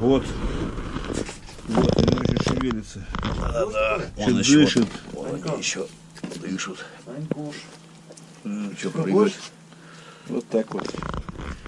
Вот. Вот, они еще шевелится. Да-да. Чё Он еще, дышит. вон они еще дышат. Анькуш. Что прыгают? Вот так вот.